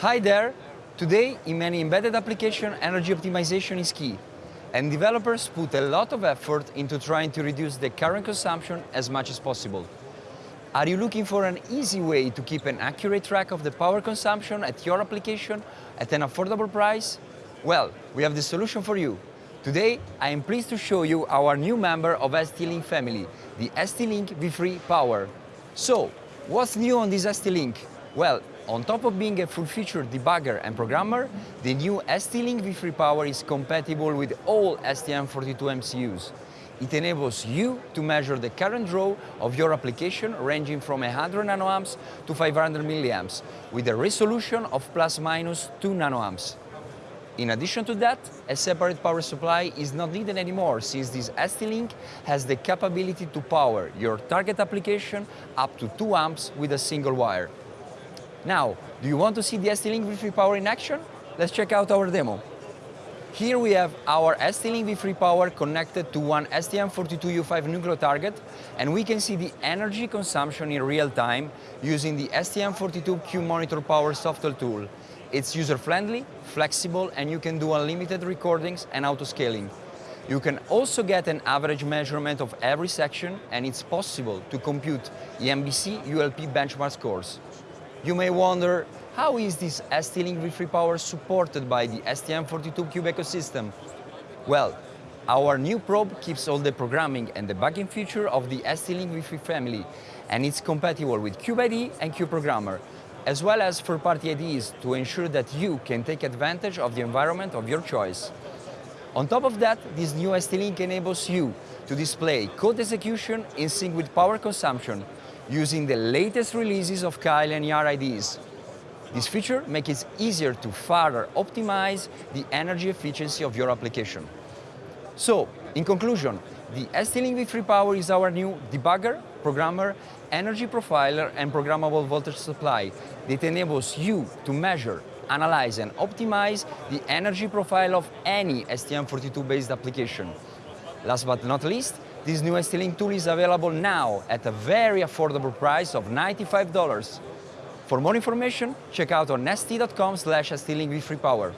Hi there! Today, in many embedded application, energy optimization is key. And developers put a lot of effort into trying to reduce the current consumption as much as possible. Are you looking for an easy way to keep an accurate track of the power consumption at your application at an affordable price? Well, we have the solution for you. Today, I am pleased to show you our new member of ST-Link family, the ST-Link V3 Power. So, what's new on this ST-Link? Well, on top of being a full-featured debugger and programmer, the new ST-Link V3 Power is compatible with all STM32 MCUs. It enables you to measure the current draw of your application ranging from 100 nanoamps to 500 milliamps with a resolution of plus minus 2 nanoamps. In addition to that, a separate power supply is not needed anymore since this ST-Link has the capability to power your target application up to 2 amps with a single wire. Now, do you want to see the ST-Link V3 Power in action? Let's check out our demo. Here we have our ST-Link V3 Power connected to one STM32U5 Nucleo target and we can see the energy consumption in real time using the STM32Cube Monitor Power software tool. It's user-friendly, flexible, and you can do unlimited recordings and auto-scaling. You can also get an average measurement of every section, and it's possible to compute EEMBC ULP benchmark scores. You may wonder, how is this ST-Link V3 Power supported by the STM32Cube ecosystem? Well, our new probe keeps all the programming and the debugging feature of the ST-Link V3 family, and it's compatible with CubeIDE and CubeProgrammer, as well as third-party IDEs to ensure that you can take advantage of the environment of your choice. On top of that, this new ST-Link enables you to display code execution in sync with power consumption using the latest releases of Keil and IAR IDEs. This feature makes it easier to further optimize the energy efficiency of your application. So, in conclusion, the ST-Link V3 Power is our new debugger, programmer, energy profiler and programmable voltage supply that enables you to measure, analyze and optimize the energy profile of any STM32-based application. Last but not least, this new ST-Link tool is available now at a very affordable price of $95. For more information, check out on st.com slash ST-Link V3 Power.